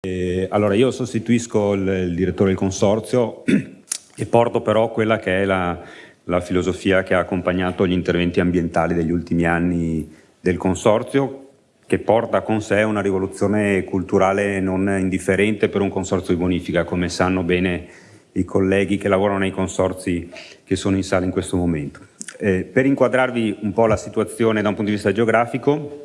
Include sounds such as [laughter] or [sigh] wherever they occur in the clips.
Allora io sostituisco il, il, direttore del consorzio [clears throat] e porto però quella che è la, la, filosofia che ha accompagnato gli interventi ambientali degli ultimi anni del consorzio che porta con sé una rivoluzione culturale non indifferente per un consorzio di bonifica come sanno bene i colleghi che lavorano nei consorzi che sono in sala in questo momento. Eh, per inquadrarvi un po' la situazione da un punto di vista geografico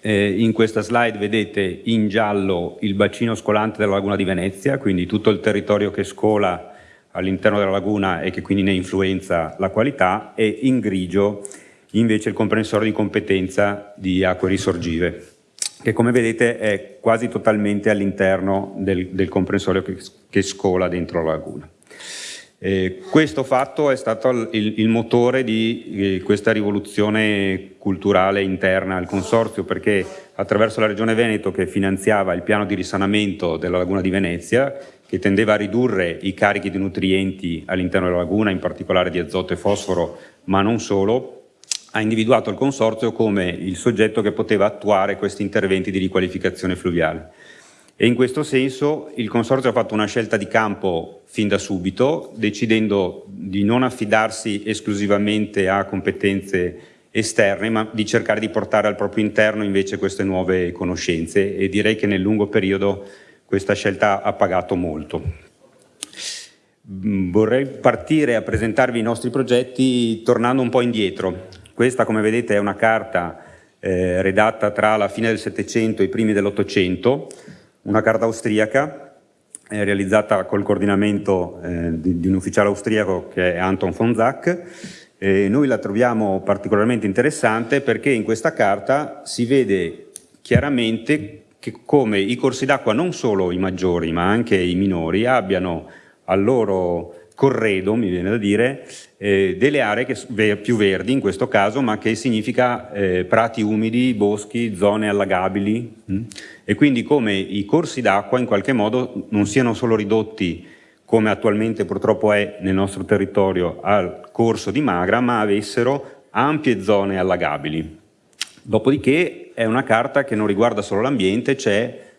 eh, in questa slide vedete in giallo il bacino scolante della laguna di Venezia, quindi tutto il territorio che scola all'interno della laguna e che quindi ne influenza la qualità e in grigio invece il comprensore di competenza di acque risorgive che come vedete è quasi totalmente all'interno del, del comprensorio che, che scola dentro la laguna. Eh, questo fatto è stato il, il motore di eh, questa rivoluzione culturale interna al Consorzio perché attraverso la Regione Veneto che finanziava il piano di risanamento della laguna di Venezia che tendeva a ridurre i carichi di nutrienti all'interno della laguna, in particolare di azoto e fosforo, ma non solo, ha individuato il Consorzio come il soggetto che poteva attuare questi interventi di riqualificazione fluviale e in questo senso il Consorzio ha fatto una scelta di campo fin da subito, decidendo di non affidarsi esclusivamente a competenze esterne, ma di cercare di portare al proprio interno invece queste nuove conoscenze e direi che nel lungo periodo questa scelta ha pagato molto. Mm, vorrei partire a presentarvi i nostri progetti tornando un po' indietro. Questa, come vedete, è una carta eh, redatta tra la fine del Settecento e i primi dell'Ottocento, una carta austriaca eh, realizzata col coordinamento eh, di, di, un ufficiale austriaco che è Anton von Zach. E noi la troviamo particolarmente interessante perché in questa carta si vede chiaramente che come i corsi d'acqua, non solo i maggiori ma anche i minori, abbiano al loro corredo, mi viene da dire, eh, delle aree che, più verdi in questo caso, ma che significa eh, prati umidi, boschi, zone allagabili mh? Mm? e quindi come i corsi d'acqua in qualche modo non siano solo ridotti come attualmente purtroppo è nel nostro territorio al corso di Magra, ma avessero ampie zone allagabili. Dopodiché è una carta che non riguarda solo l'ambiente, c'è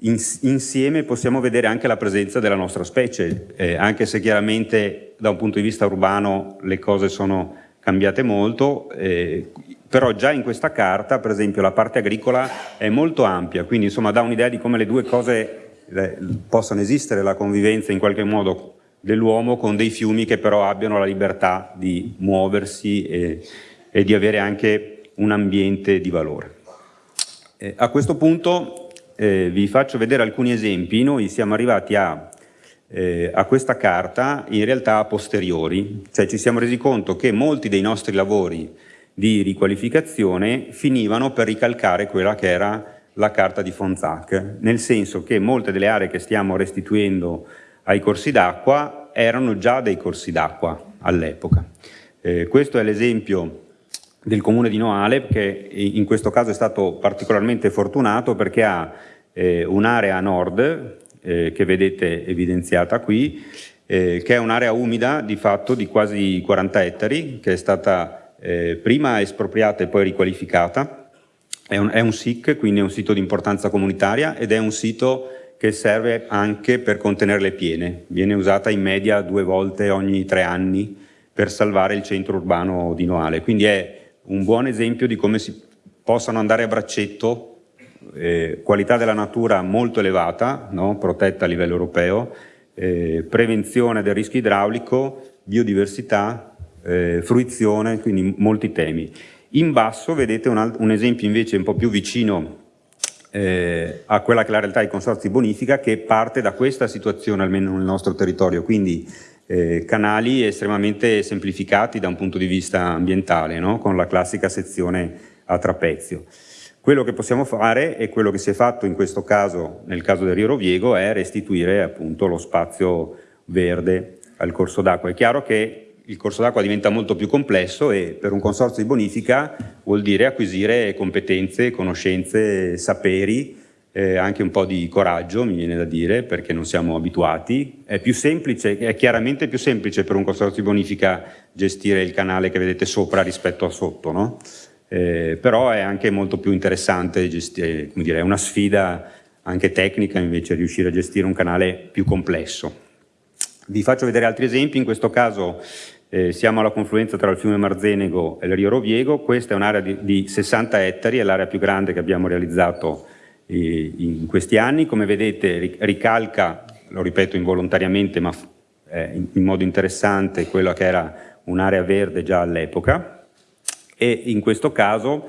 insieme possiamo vedere anche la presenza della nostra specie, eh, anche se chiaramente da un punto di vista urbano le cose sono cambiate molto, eh, però già in questa carta, per esempio, la parte agricola è molto ampia, quindi insomma dà un'idea di come le due cose le, possano esistere, la convivenza in qualche modo dell'uomo con dei fiumi che però abbiano la libertà di muoversi e, e di avere anche un ambiente di valore. Eh, a questo punto eh, vi faccio vedere alcuni esempi. Noi siamo arrivati a, eh, a, questa carta in realtà a posteriori, cioè ci siamo resi conto che molti dei nostri lavori di riqualificazione finivano per ricalcare quella che era la carta di Fonzac, nel senso che molte delle aree che stiamo restituendo ai corsi d'acqua erano già dei corsi d'acqua all'epoca. Eh, questo è l'esempio del comune di Noale, che in questo caso è stato particolarmente fortunato perché ha eh, un'area a nord, eh, che vedete evidenziata qui, eh, che è un'area umida di fatto di quasi 40 ettari, che è stata eh, prima espropriata e poi riqualificata. È un, è un SIC, quindi è un sito di importanza comunitaria ed è un sito che serve anche per contenere le piene. Viene usata in media due volte ogni tre anni per salvare il centro urbano di Noale. Quindi è un buon esempio di come si possano andare a braccetto, eh, qualità della natura molto elevata, no? protetta a livello europeo, eh, prevenzione del rischio idraulico, biodiversità, eh, fruizione, quindi molti temi. In basso vedete un, un esempio invece un po' più vicino eh, a quella che è la realtà dei consorzi bonifica che parte da questa situazione almeno nel nostro territorio, quindi eh, canali estremamente semplificati da un punto di vista ambientale, no? con la classica sezione a trapezio. Quello che possiamo fare e quello che si è fatto in questo caso, nel caso del Rio Roviego, è restituire appunto lo spazio verde al corso d'acqua. È chiaro che il corso d'acqua diventa molto più complesso e per un consorzio di bonifica vuol dire acquisire competenze, conoscenze, saperi eh, anche un po' di coraggio, mi viene da dire, perché non siamo abituati. È più semplice, è chiaramente più semplice per un consorzio di bonifica gestire il canale che vedete sopra rispetto a sotto, no? eh, però è anche molto più interessante gestire, come dire, è una sfida anche tecnica invece riuscire a gestire un canale più complesso. Vi faccio vedere altri esempi, in questo caso eh, siamo alla confluenza tra il fiume Marzenego e il Rio Roviego, questa è un'area di, di, 60 ettari, è l'area più grande che abbiamo realizzato eh, in questi anni, come vedete ricalca, lo ripeto involontariamente ma eh, in, modo interessante, quella che era un'area verde già all'epoca. E in questo caso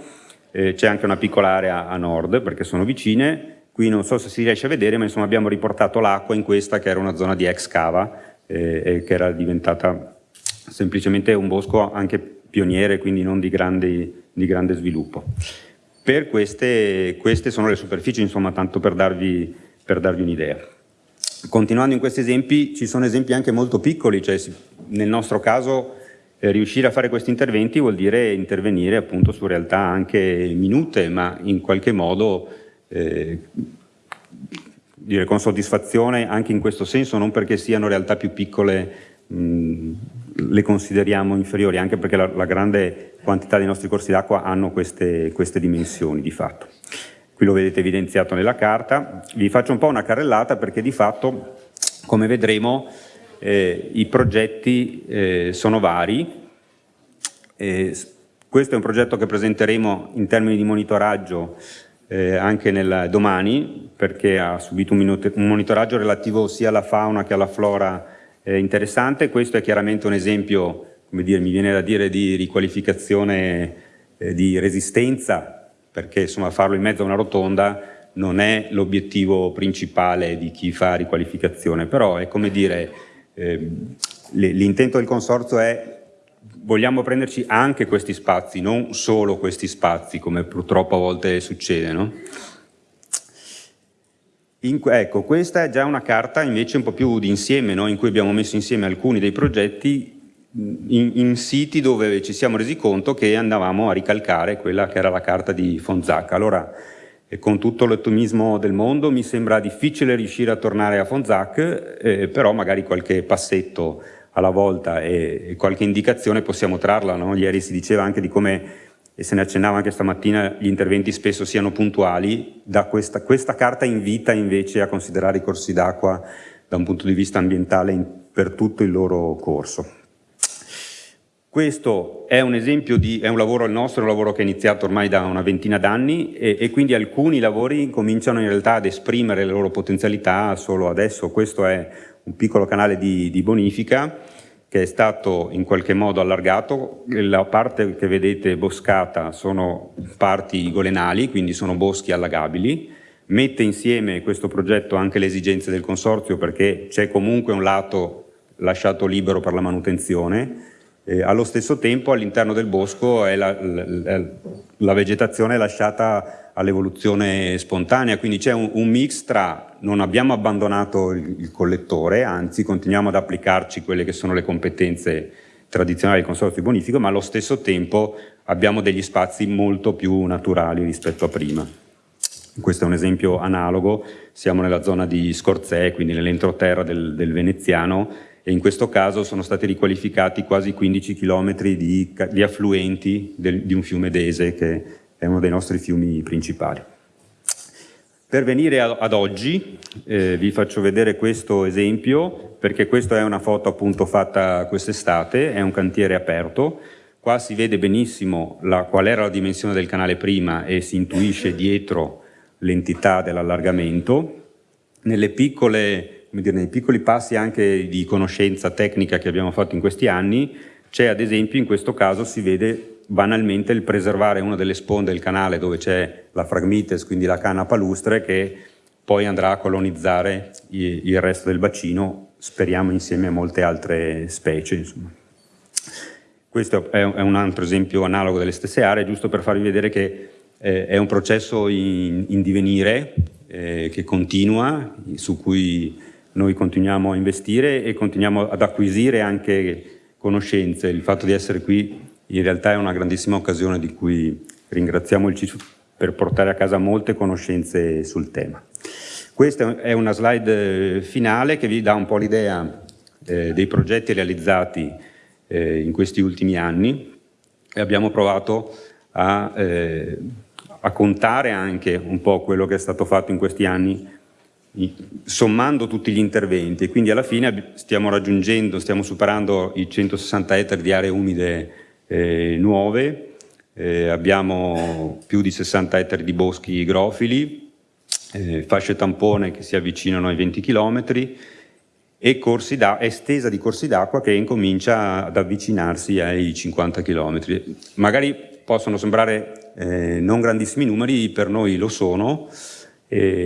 eh, c'è anche una piccola area a nord perché sono vicine, qui non so se si riesce a vedere ma insomma abbiamo riportato l'acqua in questa che era una zona di ex cava eh, che era diventata semplicemente un bosco anche pioniere, quindi non di, grandi, di grande sviluppo. Per queste, queste, sono le superfici, insomma, tanto per darvi, darvi un'idea. Continuando in questi esempi, ci sono esempi anche molto piccoli, cioè nel nostro caso eh, riuscire a fare questi interventi vuol dire intervenire appunto su realtà anche minute, ma in qualche modo eh, dire, con soddisfazione anche in questo senso, non perché siano realtà più piccole mh, le consideriamo inferiori, anche perché la, la grande quantità dei nostri corsi d'acqua hanno queste, queste dimensioni di fatto. Qui lo vedete evidenziato nella carta, vi faccio un po' una carrellata perché di fatto, come vedremo, eh, i progetti eh, sono vari. Eh, questo è un progetto che presenteremo in termini di monitoraggio eh, anche nel, domani, perché ha subito un, un, monitoraggio relativo sia alla fauna che alla flora eh, interessante. Questo è chiaramente un esempio, come dire, mi viene da dire, di riqualificazione eh, di resistenza, perché insomma farlo in mezzo a una rotonda non è l'obiettivo principale di chi fa riqualificazione, però è come dire, eh, l'intento del consorzio è vogliamo prenderci anche questi spazi, non solo questi spazi, come purtroppo a volte succede. No? In, ecco, questa è già una carta invece un po' più d'insieme, no? in cui abbiamo messo insieme alcuni dei progetti in, in, siti dove ci siamo resi conto che andavamo a ricalcare quella che era la carta di Fonzacca. Allora, con tutto l'ottimismo del mondo mi sembra difficile riuscire a tornare a Fonzac, eh, però magari qualche passetto alla volta e, e qualche indicazione possiamo trarla. No? Ieri si diceva anche di come, e se ne accennava anche stamattina, gli interventi spesso siano puntuali, questa, questa carta invita invece a considerare i corsi d'acqua da un punto di vista ambientale in, per tutto il loro corso. Questo è un esempio di, è un lavoro, il nostro è un lavoro che è iniziato ormai da una ventina d'anni e, e, quindi alcuni lavori cominciano in realtà ad esprimere le loro potenzialità solo adesso. Questo è un piccolo canale di, di bonifica che è stato in qualche modo allargato, la parte che vedete boscata sono parti golenali, quindi sono boschi allagabili, mette insieme questo progetto anche le esigenze del consorzio perché c'è comunque un lato lasciato libero per la manutenzione, eh, allo stesso tempo all'interno del bosco la, la, la, vegetazione è lasciata all'evoluzione spontanea, quindi c'è un, un, mix tra non abbiamo abbandonato il, il, collettore, anzi continuiamo ad applicarci quelle che sono le competenze tradizionali del consorzio bonifico, ma allo stesso tempo abbiamo degli spazi molto più naturali rispetto a prima. Questo è un esempio analogo, siamo nella zona di Scorzè, quindi nell'entroterra del, del veneziano, e in questo caso sono stati riqualificati quasi 15 km di, di affluenti del, di un fiume Dese che è uno dei nostri fiumi principali. Per venire ad oggi eh, vi faccio vedere questo esempio perché questa è una foto appunto fatta quest'estate, è un cantiere aperto, qua si vede benissimo la, qual era la dimensione del canale prima e si intuisce dietro l'entità dell'allargamento. Nelle piccole dire, nei piccoli passi anche di conoscenza tecnica che abbiamo fatto in questi anni, c'è ad esempio in questo caso si vede banalmente il preservare una delle sponde del canale dove c'è la Phragmites, quindi la canna palustre, che poi andrà a colonizzare il resto del bacino, speriamo insieme a molte altre specie. Insomma. Questo è un altro esempio analogo delle stesse aree, giusto per farvi vedere che eh, è un processo in, divenire, eh, che continua, su cui noi continuiamo a investire e continuiamo ad acquisire anche conoscenze. Il fatto di essere qui in realtà è una grandissima occasione di cui ringraziamo il CISU per portare a casa molte conoscenze sul tema. Questa è una slide finale che vi dà un po' l'idea eh, dei progetti realizzati eh, in questi ultimi anni e abbiamo provato a, eh, a contare anche un po' quello che è stato fatto in questi anni sommando tutti gli interventi e quindi alla fine stiamo raggiungendo, stiamo superando i 160 ettari di aree umide eh, nuove, eh, abbiamo più di 60 ettari di boschi grofili, eh, fasce tampone che si avvicinano ai 20 km e estesa di corsi d'acqua che incomincia ad avvicinarsi ai 50 km. Magari possono sembrare eh, non grandissimi numeri, per noi lo sono,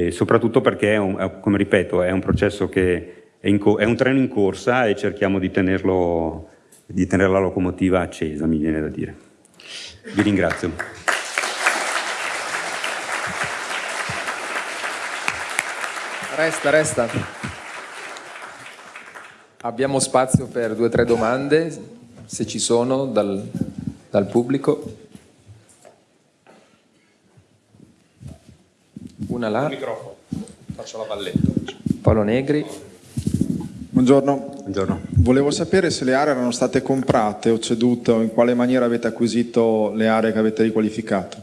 soprattutto perché, è un, come ripeto, è un processo che è, in, è, un treno in corsa e cerchiamo di, tenerlo, di tenere la locomotiva accesa, mi viene da dire. Vi ringrazio. Resta, resta. Abbiamo spazio per due o tre domande, se ci sono, dal, dal pubblico. Una là. microfono, faccio la valletta. Paolo Negri. Buongiorno. Buongiorno. Volevo sapere se le aree erano state comprate o cedute o in quale maniera avete acquisito le aree che avete riqualificato.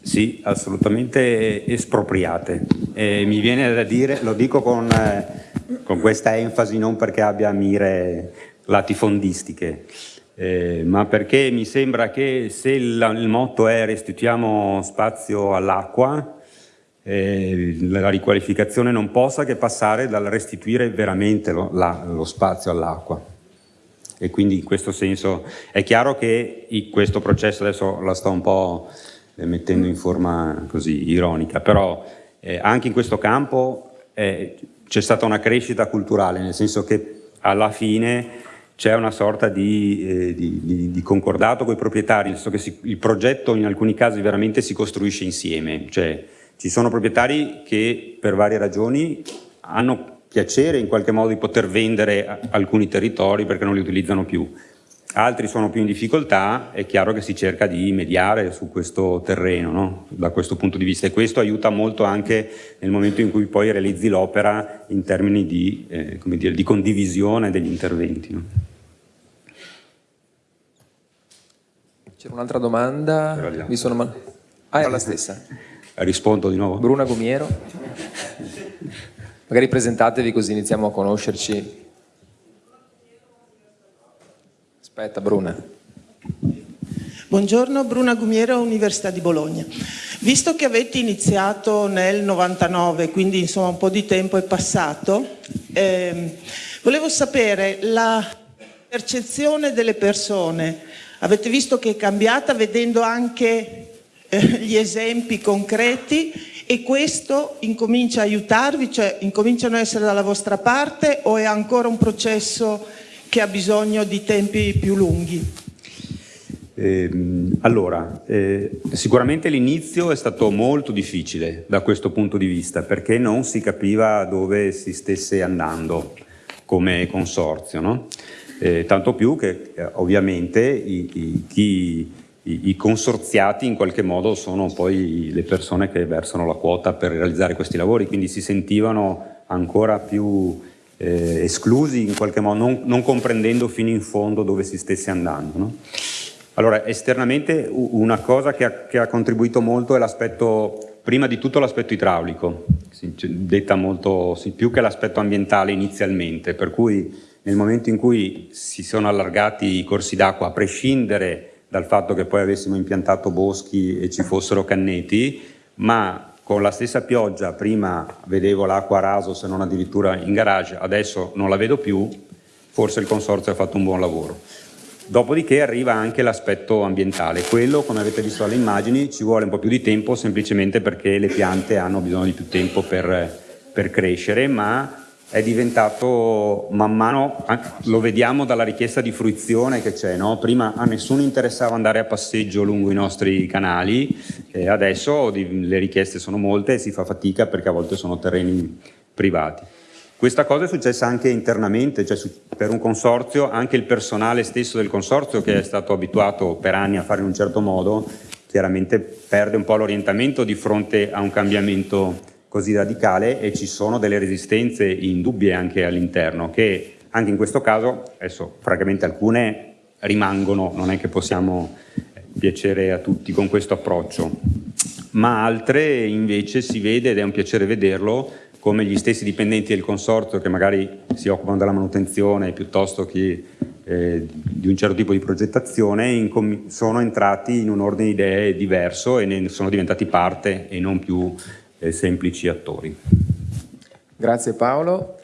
Sì, assolutamente espropriate. E mi viene da dire, lo dico con, eh, con questa enfasi non perché abbia mire latifondistiche, eh, ma perché mi sembra che se il, il motto è restituiamo spazio all'acqua, eh, la riqualificazione non possa che passare dal restituire veramente lo, la, lo spazio all'acqua. E quindi in questo senso è chiaro che questo processo adesso la sto un po' eh, mettendo in forma così ironica, però eh, anche in questo campo eh, c'è stata una crescita culturale, nel senso che alla fine c'è una sorta di, eh, di, di, di, concordato con i proprietari, nel senso che si, il progetto in alcuni casi veramente si costruisce insieme, cioè ci sono proprietari che per varie ragioni hanno piacere in qualche modo di poter vendere alcuni territori perché non li utilizzano più. Altri sono più in difficoltà, è chiaro che si cerca di mediare su questo terreno, no? da questo punto di vista, e questo aiuta molto anche nel momento in cui poi realizzi l'opera in termini di, eh, dire, di, condivisione degli interventi. No? C'era un'altra domanda? Mi sono... Ah, è la stessa. Rispondo di nuovo. Bruna Gumiero. Magari presentatevi così iniziamo a conoscerci. Aspetta Bruna. Buongiorno, Bruna Gumiero, Università di Bologna. Visto che avete iniziato nel 99, quindi insomma un po' di tempo è passato, ehm, volevo sapere la percezione delle persone. Avete visto che è cambiata vedendo anche eh, [laughs] gli esempi concreti e questo incomincia a aiutarvi, cioè incominciano a essere dalla vostra parte o è ancora un processo che ha bisogno di tempi più lunghi? Eh, allora, eh, sicuramente l'inizio è stato molto difficile da questo punto di vista perché non si capiva dove si stesse andando come consorzio, no? eh, tanto più che eh, ovviamente i, i, chi i, i, consorziati in qualche modo sono poi le persone che versano la quota per realizzare questi lavori, quindi si sentivano ancora più eh, esclusi in qualche modo, non, non, comprendendo fino in fondo dove si stesse andando. No? Allora, esternamente una cosa che ha, che ha contribuito molto è l'aspetto, prima di tutto l'aspetto idraulico, detta molto, più che l'aspetto ambientale inizialmente, per cui nel momento in cui si sono allargati i corsi d'acqua, a prescindere dal fatto che poi avessimo impiantato boschi e ci fossero canneti, ma con la stessa pioggia prima vedevo l'acqua a raso se non addirittura in garage, adesso non la vedo più, forse il consorzio ha fatto un buon lavoro. Dopodiché arriva anche l'aspetto ambientale, quello come avete visto dalle immagini ci vuole un po' più di tempo semplicemente perché le piante hanno bisogno di più tempo per, per crescere, ma è diventato man mano, lo vediamo dalla richiesta di fruizione che c'è, no? prima a nessuno interessava andare a passeggio lungo i nostri canali, e adesso le richieste sono molte e si fa fatica perché a volte sono terreni privati. Questa cosa è successa anche internamente, cioè per un consorzio, anche il personale stesso del consorzio che è stato abituato per anni a fare in un certo modo, chiaramente perde un po' l'orientamento di fronte a un cambiamento così radicale e ci sono delle resistenze indubbie anche all'interno che anche in questo caso, adesso francamente alcune rimangono, non è che possiamo piacere a tutti con questo approccio, ma altre invece si vede ed è un piacere vederlo come gli stessi dipendenti del consorzio che magari si occupano della manutenzione piuttosto che eh, di un certo tipo di progettazione sono entrati in un ordine di idee diverso e ne sono diventati parte e non più eh, eh, semplici attori. Grazie Paolo.